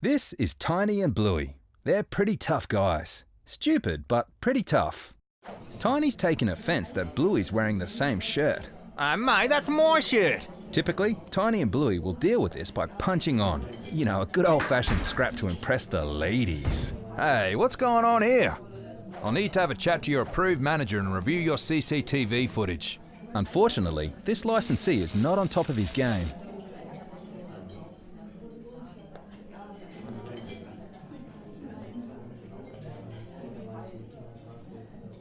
This is Tiny and Bluey. They're pretty tough guys. Stupid, but pretty tough. Tiny's taken offence that Bluey's wearing the same shirt. Uh, mate, that's my shirt. Typically, Tiny and Bluey will deal with this by punching on. You know, a good old fashioned scrap to impress the ladies. Hey, what's going on here? I'll need to have a chat to your approved manager and review your CCTV footage. Unfortunately, this licensee is not on top of his game.